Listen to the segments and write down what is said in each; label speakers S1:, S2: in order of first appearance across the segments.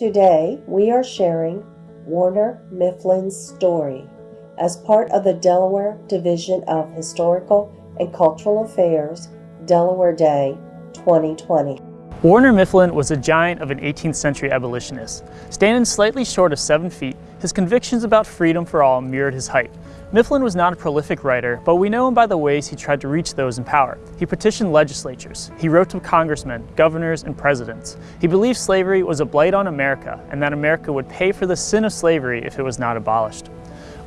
S1: Today, we are sharing Warner Mifflin's story as part of the Delaware Division of Historical and Cultural Affairs Delaware Day 2020.
S2: Warner Mifflin was a giant of an 18th century abolitionist. Standing slightly short of 7 feet, his convictions about freedom for all mirrored his height. Mifflin was not a prolific writer, but we know him by the ways he tried to reach those in power. He petitioned legislatures. He wrote to congressmen, governors, and presidents. He believed slavery was a blight on America and that America would pay for the sin of slavery if it was not abolished.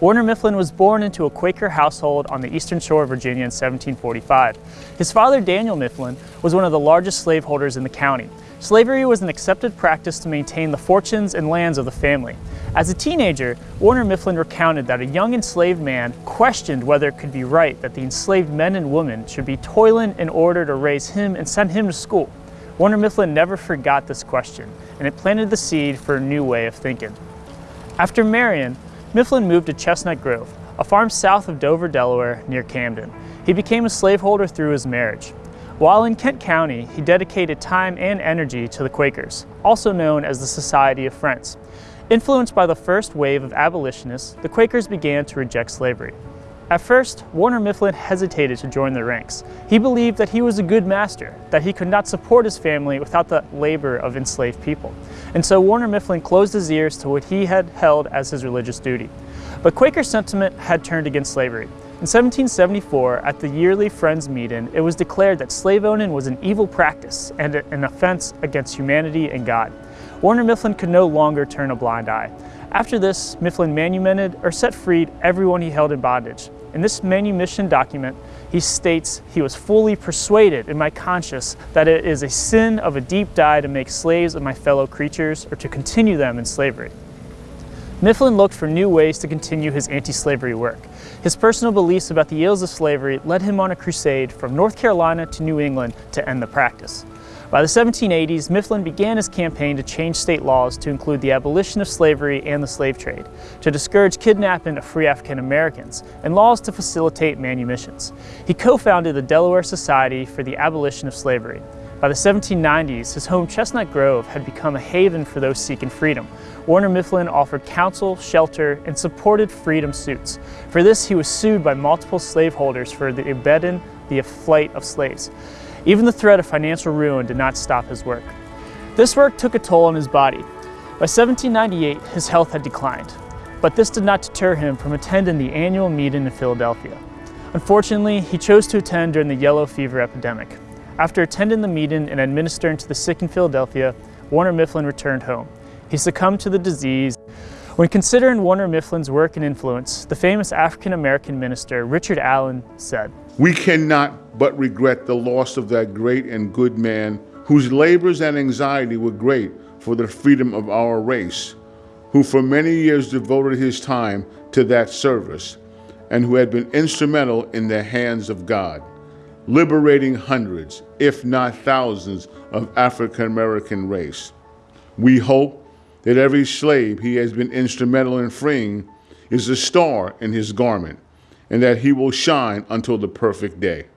S2: Warner Mifflin was born into a Quaker household on the eastern shore of Virginia in 1745. His father, Daniel Mifflin, was one of the largest slaveholders in the county. Slavery was an accepted practice to maintain the fortunes and lands of the family. As a teenager, Warner Mifflin recounted that a young enslaved man questioned whether it could be right that the enslaved men and women should be toiling in order to raise him and send him to school. Warner Mifflin never forgot this question, and it planted the seed for a new way of thinking. After Marion, Mifflin moved to Chestnut Grove, a farm south of Dover, Delaware, near Camden. He became a slaveholder through his marriage. While in Kent County, he dedicated time and energy to the Quakers, also known as the Society of Friends. Influenced by the first wave of abolitionists, the Quakers began to reject slavery. At first, Warner Mifflin hesitated to join the ranks. He believed that he was a good master, that he could not support his family without the labor of enslaved people. And so Warner Mifflin closed his ears to what he had held as his religious duty. But Quaker sentiment had turned against slavery. In 1774, at the yearly Friends meeting, it was declared that slave owning was an evil practice and an offense against humanity and God. Warner Mifflin could no longer turn a blind eye. After this, Mifflin manumitted or set free everyone he held in bondage. In this manumission document, he states, he was fully persuaded in my conscience that it is a sin of a deep dye to make slaves of my fellow creatures or to continue them in slavery. Mifflin looked for new ways to continue his anti-slavery work. His personal beliefs about the ills of slavery led him on a crusade from North Carolina to New England to end the practice. By the 1780s, Mifflin began his campaign to change state laws to include the abolition of slavery and the slave trade, to discourage kidnapping of free African Americans, and laws to facilitate manumissions. He co-founded the Delaware Society for the Abolition of Slavery. By the 1790s, his home Chestnut Grove had become a haven for those seeking freedom. Warner Mifflin offered counsel, shelter, and supported freedom suits. For this, he was sued by multiple slaveholders for the abetting the flight of slaves. Even the threat of financial ruin did not stop his work. This work took a toll on his body. By 1798, his health had declined, but this did not deter him from attending the annual meeting in Philadelphia. Unfortunately, he chose to attend during the yellow fever epidemic. After attending the meeting and administering to the sick in Philadelphia, Warner Mifflin returned home. He succumbed to the disease. When considering Warner Mifflin's work and influence, the famous African-American minister Richard Allen said,
S3: We cannot but regret the loss of that great and good man whose labors and anxiety were great for the freedom of our race, who for many years devoted his time to that service, and who had been instrumental in the hands of God, liberating hundreds, if not thousands, of African American race. We hope that every slave he has been instrumental in freeing is a star in his garment, and that he will shine until the perfect day.